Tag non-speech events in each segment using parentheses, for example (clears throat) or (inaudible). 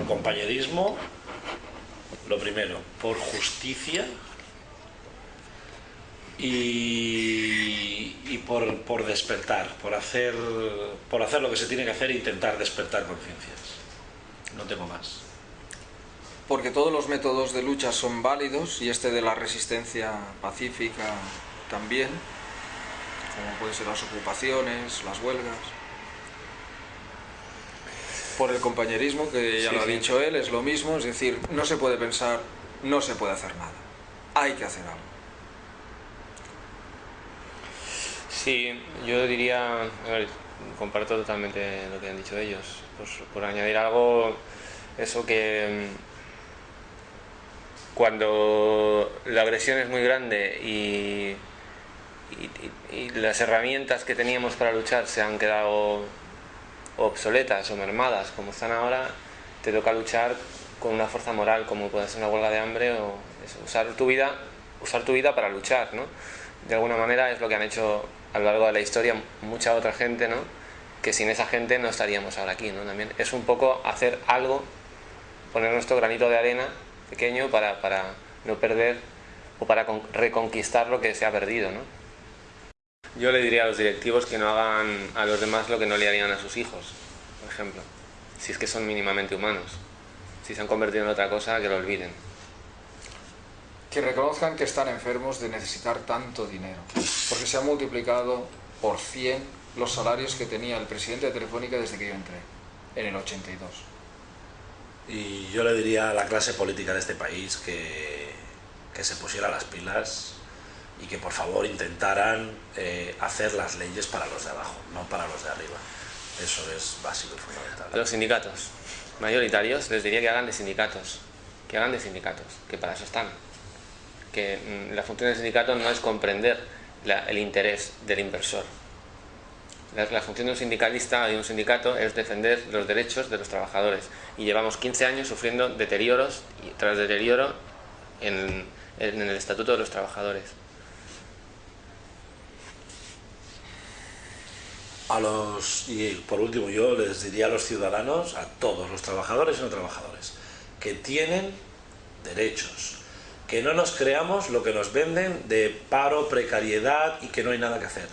Por compañerismo, lo primero, por justicia y, y por, por, despertar, por hacer, por hacer lo que se tiene que hacer e intentar despertar conciencias. No tengo más. Porque todos los métodos de lucha son válidos y este de la resistencia pacífica también, como pueden ser las ocupaciones, las huelgas. Por el compañerismo, que ya Sí, lo ha sí. dicho él, es lo mismo, es decir, no se puede pensar, no se puede hacer nada. Hay que hacer algo. Sí, yo diría, a ver, comparto totalmente lo que han dicho ellos. Pues, por añadir algo, eso que mm, cuando la agresión es muy grande y- y las herramientas que teníamos para luchar se han quedado obsoletas o mermadas como están ahora, te toca luchar con una fuerza moral como puede ser una huelga de hambre o usar tu vida, usar tu vida para luchar, ¿no? De alguna manera es lo que han hecho a lo largo de la historia mucha otra gente, ¿no? Que sin esa gente no estaríamos ahora aquí, ¿no? También es un poco hacer algo, poner nuestro granito de arena pequeño para, para no perder o para con- reconquistar lo que se ha perdido, ¿no? Yo le diría a los directivos que no hagan a los demás lo que no le harían a sus hijos, por ejemplo, si es que son mínimamente humanos. Si se han convertido en otra cosa, que lo olviden. Que reconozcan que están enfermos de necesitar tanto dinero, porque se han multiplicado por 100 los salarios que tenía el presidente de Telefónica desde que yo entré, en el 82. Y yo le diría a la clase política de este país que, que se pusiera las pilas y que por favor intentaran eh, hacer las leyes para los de abajo, no para los de arriba. Eso es básico y fundamental. los sindicatos mayoritarios les diría que hagan de sindicatos, que hagan de sindicatos, que para eso están. Que mm, la función del sindicato no es comprender el interés del inversor. La, función de un sindicalista y de un sindicato es defender los derechos de los trabajadores. Y llevamos 15 años sufriendo deterioros tras deterioro en, en el estatuto de los trabajadores. A los, y por último yo les diría a los ciudadanos, a todos los trabajadores y no trabajadores, que tienen derechos, que no nos creamos lo que nos venden de paro, precariedad y que no hay nada que hacer.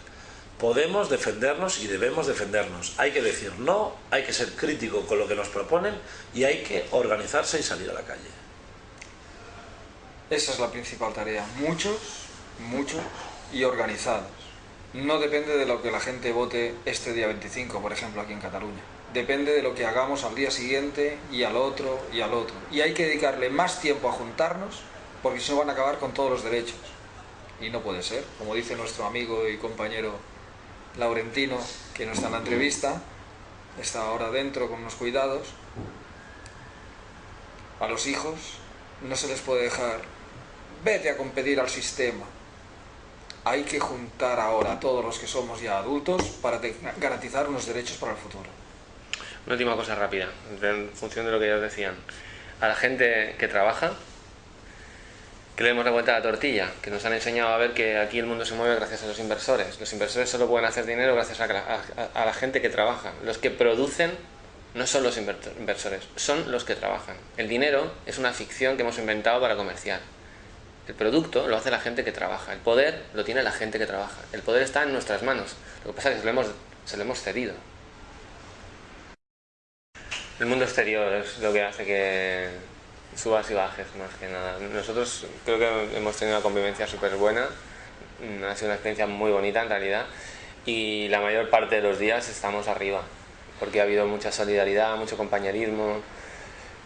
Podemos defendernos y debemos defendernos. Hay que decir no, hay que ser crítico con lo que nos proponen y hay que organizarse y salir a la calle. Esa es la principal tarea. Muchos, muchos y organizados. No depende de lo que la gente vote este día 25, por ejemplo, aquí en Cataluña. Depende de lo que hagamos al día siguiente y al otro y al otro. Y hay que dedicarle más tiempo a juntarnos porque si no van a acabar con todos los derechos. Y no puede ser. Como dice nuestro amigo y compañero Laurentino, que no está en la entrevista, está ahora dentro con unos cuidados. A los hijos no se les puede dejar vete a competir al sistema. Hay que juntar ahora a todos los que somos ya adultos para garantizar unos derechos para el futuro. Una última cosa rápida, en función de lo que ellos decían. A la gente que trabaja, que le demos la vuelta a la tortilla, que nos han enseñado a ver que aquí el mundo se mueve gracias a los inversores. Los inversores solo pueden hacer dinero gracias a, a- a la gente que trabaja. Los que producen no son los inver- inversores, son los que trabajan. El dinero es una ficción que hemos inventado para comerciar. El producto lo hace la gente que trabaja. El poder lo tiene la gente que trabaja. El poder está en nuestras manos. Lo que pasa es que se lo hemos, lo hemos cedido. El mundo exterior es lo que hace que subas y bajes más que nada. Nosotros creo que hemos tenido una convivencia súper buena, ha sido una experiencia muy bonita en realidad y la mayor parte de los días estamos arriba porque ha habido mucha solidaridad, mucho compañerismo,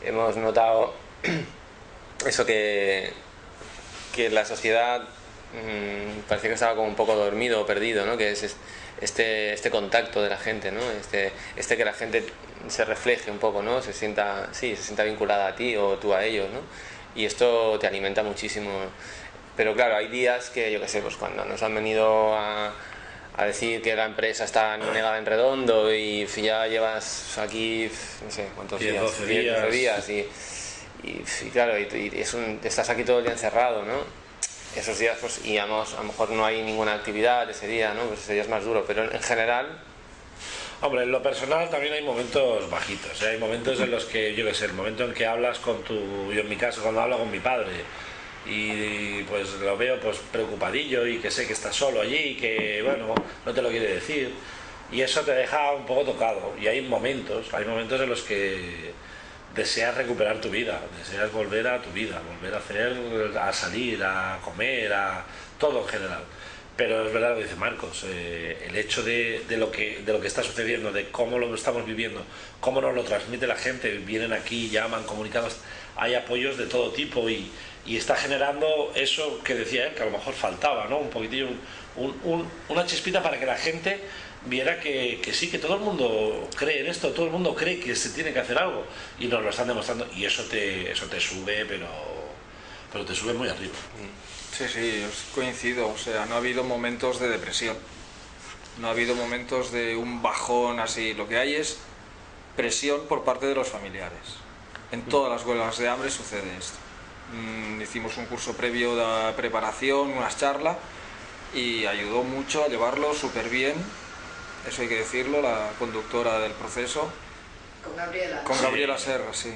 hemos notado (clears throat) eso que, que la sociedad mm, parecía que estaba como un poco dormido o perdido, ¿no? que es es- este, este contacto de la gente, ¿no? este, este que la gente se refleje un poco, ¿no? se, sienta, sí, se sienta vinculada a ti o tú a ellos. ¿no? Y esto te alimenta muchísimo. Pero claro, hay días que, yo qué sé, pues cuando nos han venido a, a decir que la empresa está negada en redondo y ya llevas aquí, no sé, ¿cuántos 10, días? 12 10, 12 días. días y, y, y claro, y, y es un- estás aquí todo el día encerrado, ¿no? Esos días, pues, y a a lo mejor no hay ninguna actividad ese día, ¿no? Pues ese día es más duro, pero en general Hombre, en lo personal también hay momentos bajitos. ¿eh? Hay momentos en los que, yo qué sé, el momento en que hablas con tu. Yo en mi caso, cuando hablo con mi padre y pues lo veo pues preocupadillo y que sé que está solo allí y que, bueno, no te lo quiere decir. Y eso te deja un poco tocado. Y hay momentos, hay momentos en los que deseas recuperar tu vida, deseas volver a tu vida, volver a hacer, a salir, a comer, a todo en general. Pero es verdad lo que dice Marcos, eh, el hecho de, lo que, está sucediendo, de cómo lo estamos viviendo, cómo nos lo transmite la gente, vienen aquí, llaman, comunicados, hay apoyos de todo tipo y, está generando eso que decía él, que a lo mejor faltaba, ¿no? Un poquitillo, un, un, una chispita para que la gente viera que, que, sí, que todo el mundo cree en esto, todo el mundo cree que se tiene que hacer algo y nos lo están demostrando y eso te, eso te sube, pero, pero te sube muy arriba. Sí, sí, coincido, o sea, no ha habido momentos de depresión, no ha habido momentos de un bajón así, lo que hay es presión por parte de los familiares. En todas las huelgas de hambre sucede esto. Mm, hicimos un curso previo de preparación, unas charlas y ayudó mucho a llevarlo súper bien eso hay que decirlo, la conductora del proceso. Con Gabriela. Con Gabriela Serra, sí.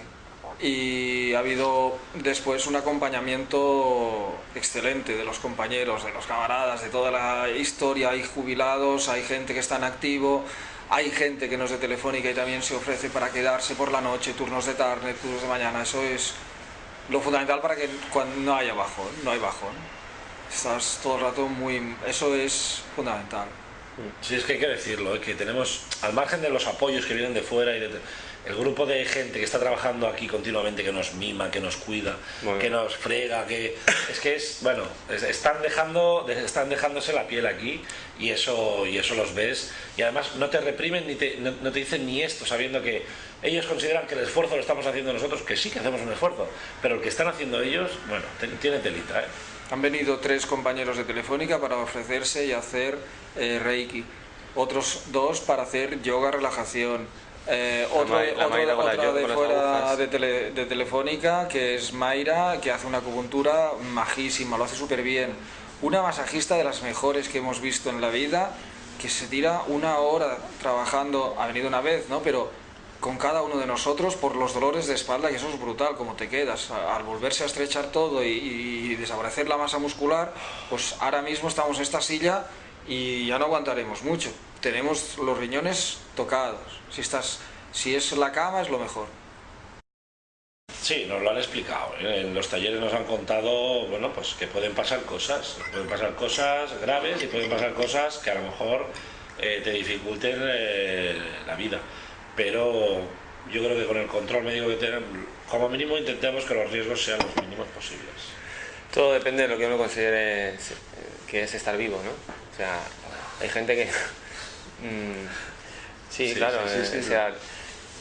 Y ha habido después un acompañamiento excelente de los compañeros, de los camaradas, de toda la historia. Hay jubilados, hay gente que está en activo, hay gente que no es de Telefónica y también se ofrece para quedarse por la noche, turnos de tarde, turnos de mañana. Eso es lo fundamental para que cuando no haya bajón, no hay bajón. Estás todo el rato muy... Eso es fundamental. Sí, es que hay que decirlo, ¿eh? que tenemos, al margen de los apoyos que vienen de fuera y de, el grupo de gente que está trabajando aquí continuamente, que nos mima, que nos cuida, que nos frega, que (coughs) es que es, bueno, están dejando, están dejándose la piel aquí y eso, y eso los ves y además no te reprimen ni te, no, no te dicen ni esto, sabiendo que ellos consideran que el esfuerzo lo estamos haciendo nosotros, que sí que hacemos un esfuerzo, pero el que están haciendo ellos, bueno, tiene telita, ¿eh? Han venido tres compañeros de Telefónica para ofrecerse y hacer eh, Reiki, otros dos para hacer yoga relajación, eh, otro, otra de fuera de, tele, de, Telefónica que es Mayra, que hace una acupuntura majísima, lo hace súper bien. Una masajista de las mejores que hemos visto en la vida, que se tira una hora trabajando, ha venido una vez, ¿no? Pero con cada uno de nosotros por los dolores de espalda y eso es brutal, como te quedas. Al volverse a estrechar todo y, y desaparecer la masa muscular, pues ahora mismo estamos en esta silla y ya no aguantaremos mucho. Tenemos los riñones tocados. Si, estás, si es la cama es lo mejor. Sí, nos lo han explicado. ¿eh? En los talleres nos han contado, bueno, pues que pueden pasar cosas, pueden pasar cosas graves y pueden pasar cosas que a lo mejor eh, te dificulten eh, la vida pero yo creo que con el control médico que tenemos, como mínimo intentemos que los riesgos sean los mínimos posibles. Todo depende de lo que uno considere que es estar vivo, ¿no? O sea, hay gente que... (laughs) Mm, sí, claro, sí, o sea,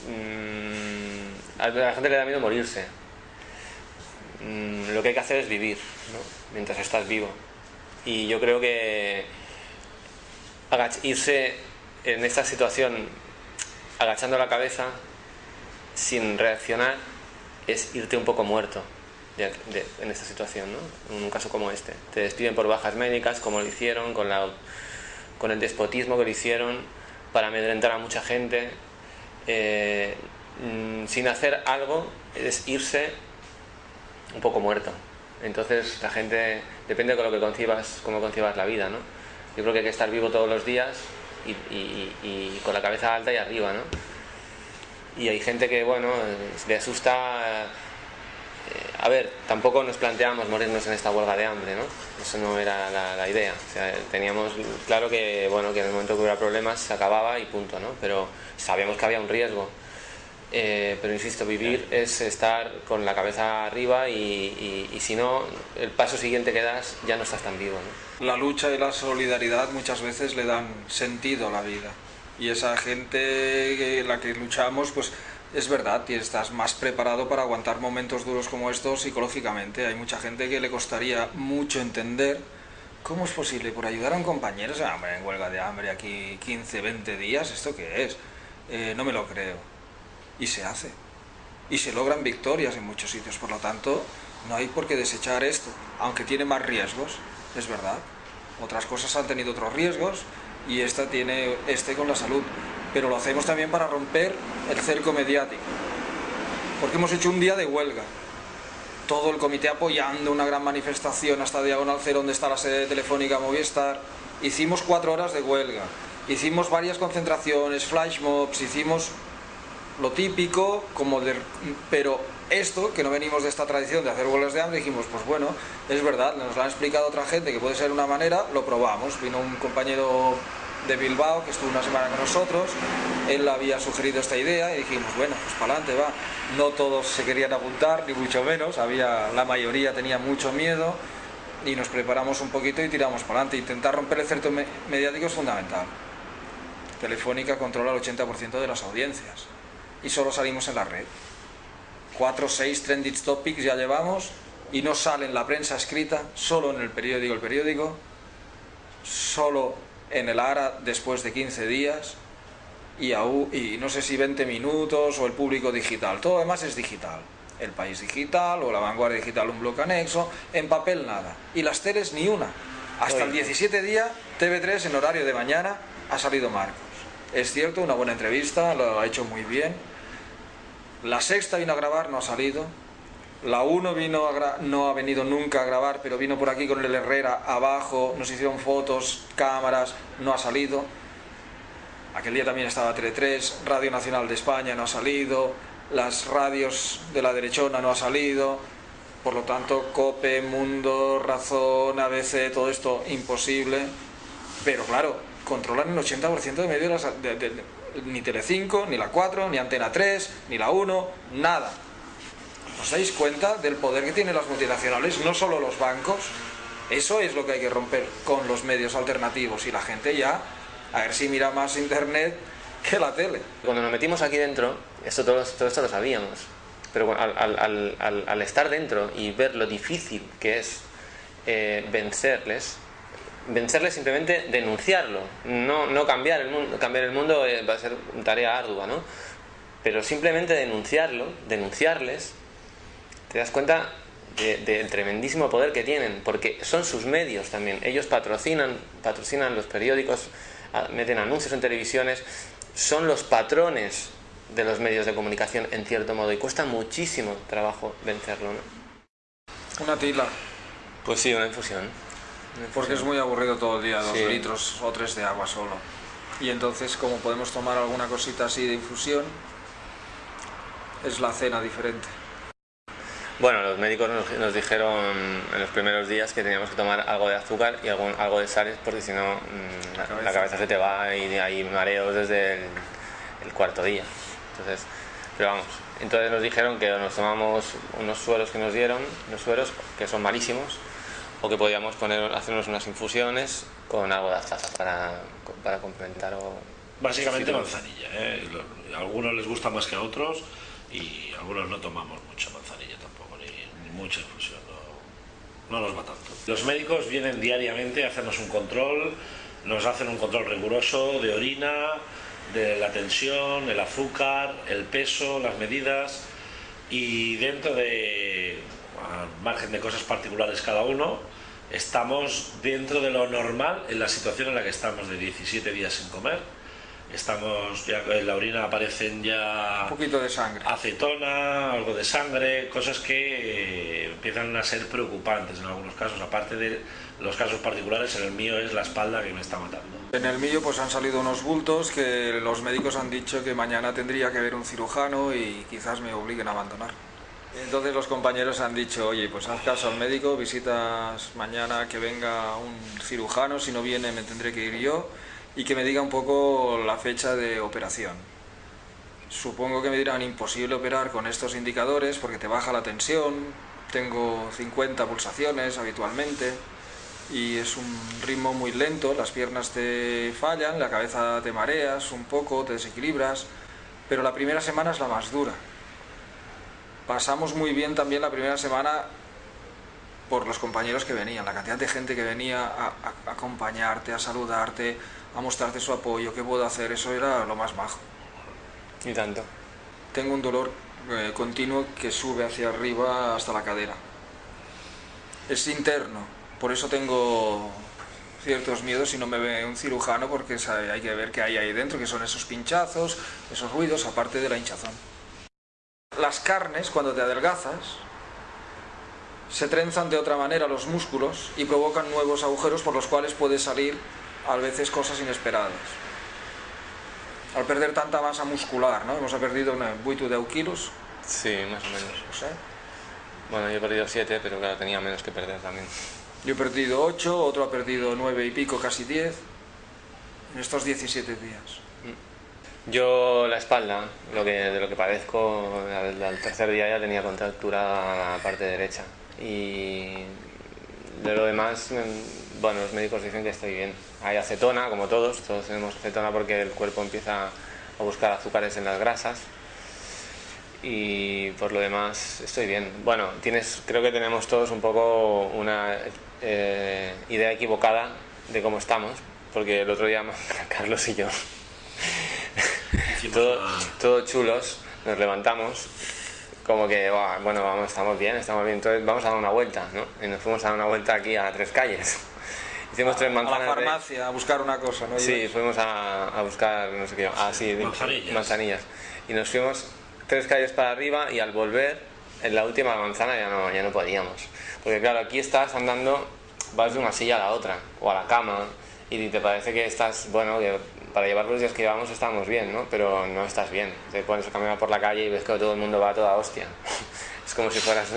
mm, a la gente le da miedo morirse. Mm, lo que hay que hacer es vivir, ¿no? Mientras estás vivo. Y yo creo que irse en esta situación agachando la cabeza sin reaccionar es irte un poco muerto en esta situación, ¿no? en un caso como este. Te despiden por bajas médicas, como lo hicieron, con, el despotismo que lo hicieron para amedrentar a mucha gente. Eh, mm, sin hacer algo es irse un poco muerto. Entonces la gente, depende de lo que concibas, cómo concibas la vida, ¿no? Yo creo que hay que estar vivo todos los días y, con la cabeza alta y arriba, ¿no? Y hay gente que, bueno, le asusta... Eh, a ver, tampoco nos planteamos morirnos en esta huelga de hambre, ¿no? Eso no era la, idea. Teníamos claro que, bueno, que en el momento que hubiera problemas se acababa y punto, ¿no? Pero sabíamos que había un riesgo. Eh, pero insisto, vivir es estar con la cabeza arriba y, y, si no, el paso siguiente que das ya no estás tan vivo. ¿no? La lucha y la solidaridad muchas veces le dan sentido a la vida y esa gente en la que luchamos, pues es verdad, y estás más preparado para aguantar momentos duros como estos psicológicamente. Hay mucha gente que le costaría mucho entender cómo es posible por ayudar a un compañero, o sea, en huelga de hambre aquí 15, 20 días, ¿esto qué es? Eh, no me lo creo y se hace. Y se logran victorias en muchos sitios, por lo tanto, no hay por qué desechar esto, aunque tiene más riesgos, es verdad. Otras cosas han tenido otros riesgos y esta tiene este con la salud. pero lo hacemos también para romper el cerco mediático, porque hemos hecho un día de huelga, todo el comité apoyando una gran manifestación hasta Diagonal Cero, donde está la sede telefónica Movistar, hicimos cuatro horas de huelga, hicimos varias concentraciones, flash mobs, hicimos lo típico, como de, pero esto, que no venimos de esta tradición de hacer huelgas de hambre, dijimos, pues bueno, es verdad, nos lo han explicado otra gente que puede ser una manera, lo probamos. Vino un compañero de Bilbao que estuvo una semana con nosotros, él había sugerido esta idea y dijimos, bueno, pues para adelante va. No todos se querían apuntar, ni mucho menos, había, la mayoría tenía mucho miedo y nos preparamos un poquito y tiramos para adelante. Intentar romper el cerco mediático es fundamental. Telefónica controla el 80% de las audiencias y solo salimos en la red. 4 o 6 trending topics ya llevamos y no sale en la prensa escrita, solo en el periódico El Periódico, solo en el ARA después de 15 días y, y no sé si 20 minutos o el público digital, todo además es digital. El País Digital o la Vanguardia Digital, un bloque anexo, en papel nada. Y las teles ni una. Hasta el 17 día, TV3 en horario de mañana ha salido Marcos. Es cierto, una buena entrevista, lo ha hecho muy bien, la sexta vino a grabar, no ha salido. La 1 vino no ha venido nunca a grabar, pero vino por aquí con el Herrera abajo, nos hicieron fotos, cámaras, no ha salido. Aquel día también estaba Tele 3, Radio Nacional de España no ha salido, las radios de la derechona no ha salido, por lo tanto COPE, Mundo, Razón, ABC, todo esto imposible. Pero claro, controlan el 80% de medios ni Telecinco, ni la 4, ni Antena 3, ni la 1, nada. ¿Os dais cuenta del poder que tienen las multinacionales? No solo los bancos. Eso es lo que hay que romper con los medios alternativos y la gente ya, a ver si mira más internet que la tele. Cuando nos metimos aquí dentro, esto todo, esto lo sabíamos, pero al, estar dentro y ver lo difícil que es eh, vencerles, vencerle simplemente denunciarlo, no, no cambiar el mundo, cambiar el mundo eh, va a ser tarea ardua, ¿no? Pero simplemente denunciarlo, denunciarles, te das cuenta del tremendísimo poder que tienen, porque son sus medios también. Ellos patrocinan, patrocinan los periódicos, meten anuncios en televisiones, son los patrones de los medios de comunicación en cierto modo y cuesta muchísimo trabajo vencerlo, ¿no? Una tila. Pues sí, una infusión. Porque es muy aburrido todo el día, dos litros o tres de agua solo. Y entonces, como podemos tomar alguna cosita así de infusión, es la cena diferente. Bueno, los médicos nos, dijeron en los primeros días que teníamos que tomar algo de azúcar y algo, algo de sales porque si no mm, la, cabeza. se te va y hay mareos desde el, cuarto día. Entonces, pero vamos, entonces nos dijeron que nos tomamos unos sueros que nos dieron, unos sueros que son malísimos, o que podíamos poner, hacernos unas infusiones con algo de azaza para, para complementar o... Básicamente manzanilla, ¿eh? a algunos les gusta más que a otros y algunos no tomamos mucha manzanilla tampoco, ni, mucha infusión, no, no nos va tanto. Los médicos vienen diariamente a hacernos un control, nos hacen un control riguroso de orina, de la tensión, el azúcar, el peso, las medidas y dentro de, al margen de cosas particulares cada uno, estamos dentro de lo normal en la situación en la que estamos de 17 días sin comer. Estamos, ya en la orina aparecen ya... Un poquito de sangre. Acetona, algo de sangre, cosas que eh, empiezan a ser preocupantes en algunos casos, aparte de los casos particulares, en el mío es la espalda que me está matando. En el mío pues han salido unos bultos que los médicos han dicho que mañana tendría que haber un cirujano y quizás me obliguen a abandonar. Entonces los compañeros han dicho, oye, pues haz caso al médico, visitas mañana que venga un cirujano, si no viene me tendré que ir yo, y que me diga un poco la fecha de operación. Supongo que me dirán imposible operar con estos indicadores porque te baja la tensión, tengo 50 pulsaciones habitualmente y es un ritmo muy lento, las piernas te fallan, la cabeza te mareas un poco, te desequilibras, pero la primera semana es la más dura pasamos muy bien también la primera semana por los compañeros que venían, la cantidad de gente que venía a, acompañarte, a saludarte, a mostrarte su apoyo, qué puedo hacer, eso era lo más bajo. ¿Y tanto? Tengo un dolor eh, continuo que sube hacia arriba hasta la cadera. Es interno, por eso tengo ciertos miedos si no me ve un cirujano porque hay que ver qué hay ahí dentro, que son esos pinchazos, esos ruidos, aparte de la hinchazón. Las carnes, cuando te adelgazas, se trenzan de otra manera los músculos y provocan nuevos agujeros por los cuales puede salir a veces cosas inesperadas. Al perder tanta masa muscular, ¿no? Hemos perdido 8 10 kilos. Sí, más o menos. Bueno, yo he perdido 7, pero claro, tenía menos que perder también. Yo he perdido 8, otro ha perdido 9 y pico, casi 10, en estos 17 días. Yo la espalda, lo que, de lo que padezco, al, tercer día ya tenía contractura la parte derecha. Y de lo demás, bueno, los médicos dicen que estoy bien. Hay acetona, como todos, todos tenemos acetona porque el cuerpo empieza a buscar azúcares en las grasas y por lo demás estoy bien. Bueno, tienes, creo que tenemos todos un poco una eh, idea equivocada de cómo estamos, porque el otro día (laughs) Carlos y yo, todos chulos, nos levantamos como que, bueno, vamos, estamos bien, estamos bien, entonces vamos a dar una vuelta, ¿no? Y nos fuimos a dar una vuelta aquí a tres calles. (laughs) Hicimos tres manzanas. A la farmacia, a buscar una cosa, ¿no? Sí, fuimos a, a, buscar, no sé qué, ah, sí, manzanillas. Y nos fuimos tres calles para arriba y al volver, en la última manzana ya no, ya no podíamos. Porque claro, aquí estás andando, vas de una silla a la otra, o a la cama, y te parece que estás, bueno, que para llevar los días que llevamos estamos bien, ¿no? Pero no estás bien. Te pones a caminar por la calle y ves que todo el mundo va a toda hostia. (laughs) Es como si fueras...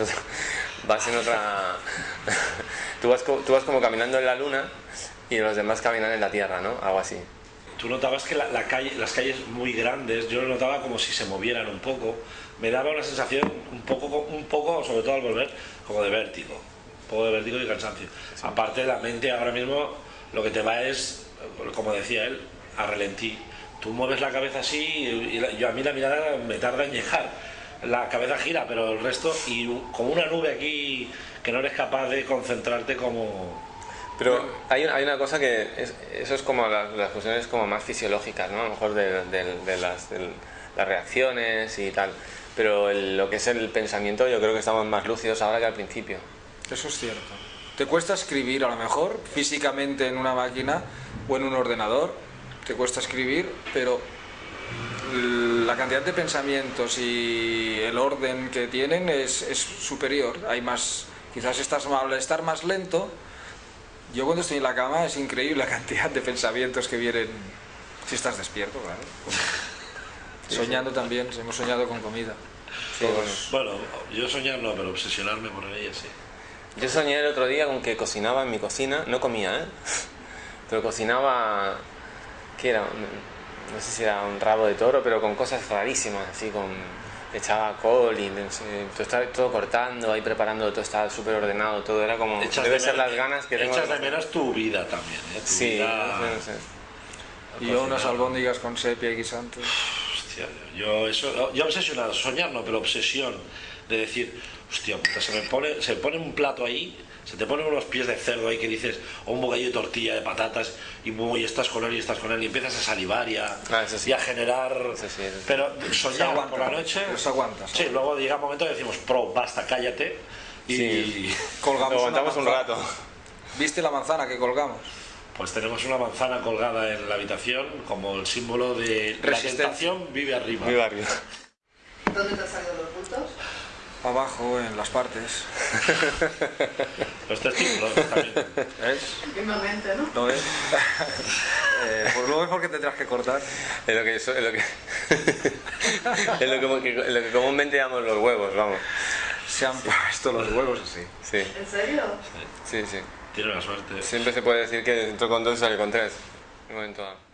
vas en otra... (laughs) tú, vas, tú vas como caminando en la luna y los demás caminan en la tierra, ¿no? Algo así tú notabas que la, calle, las calles muy grandes, yo lo notaba como si se movieran un poco, me daba una sensación un poco, un poco sobre todo al volver, como de vértigo, un poco de vértigo y cansancio. Aparte, la mente ahora mismo lo que te va es, como decía él, a relentí. Tú mueves la cabeza así y, yo, a mí la mirada me tarda en llegar. La cabeza gira, pero el resto, y como una nube aquí que no eres capaz de concentrarte como, pero hay, hay una cosa que eso es como las, las, cuestiones como más fisiológicas, ¿no? A lo mejor de, de, las, las, reacciones y tal. Pero lo que es el pensamiento yo creo que estamos más lúcidos ahora que al principio. Eso es cierto. Te cuesta escribir a lo mejor físicamente en una máquina o en un ordenador, te cuesta escribir, pero la cantidad de pensamientos y el orden que tienen es, es superior. Hay más, quizás estás, al estar más lento, yo cuando estoy en la cama es increíble la cantidad de pensamientos que vienen si estás despierto, claro. Soñando también, hemos soñado con comida. bueno, yo soñar no, pero obsesionarme por ella sí. Yo soñé el otro día con que cocinaba en mi cocina, no comía, ¿eh? Pero cocinaba, ¿qué era? No sé si era un rabo de toro, pero con cosas rarísimas, así con echaba col y todo estaba todo cortando, ahí preparando, todo estaba súper ordenado, todo era como... debe ser las ganas que tengo... Echas de menos tu vida también, ¿eh? sí, vida... Y yo unas albóndigas con sepia y guisantes. Hostia, yo eso, yo obsesionado, soñar no, pero obsesión de decir, hostia puta, se me pone, se pone un plato ahí se te ponen unos pies de cerdo ahí que dices, o un bocadillo de tortilla de patatas, y, muy, estás con él y estás con él, y empiezas a salivar y a, ah, a generar. Pero soñar por la noche. Eso aguantas. Sí, luego llega un momento y decimos, pro, basta, cállate. Y (laughs) colgamos. aguantamos un rato. ¿Viste la manzana que colgamos? Pues tenemos una manzana colgada en la habitación como el símbolo de la tentación vive arriba. Vive arriba. ¿Dónde te han salido? Abajo en las partes. (laughs) Los testículos también. ¿Ves? Últimamente, ¿no? ¿No ves? (laughs) eh, pues luego es porque tendrás que cortar. Es lo que, es lo que, (laughs) es lo que, lo que comúnmente llamamos los huevos, vamos. Se han puesto los huevos así. Sí. ¿En serio? Sí, sí. Tiene la suerte. Siempre se puede decir que entró con dos y sale con tres. En un momento dado.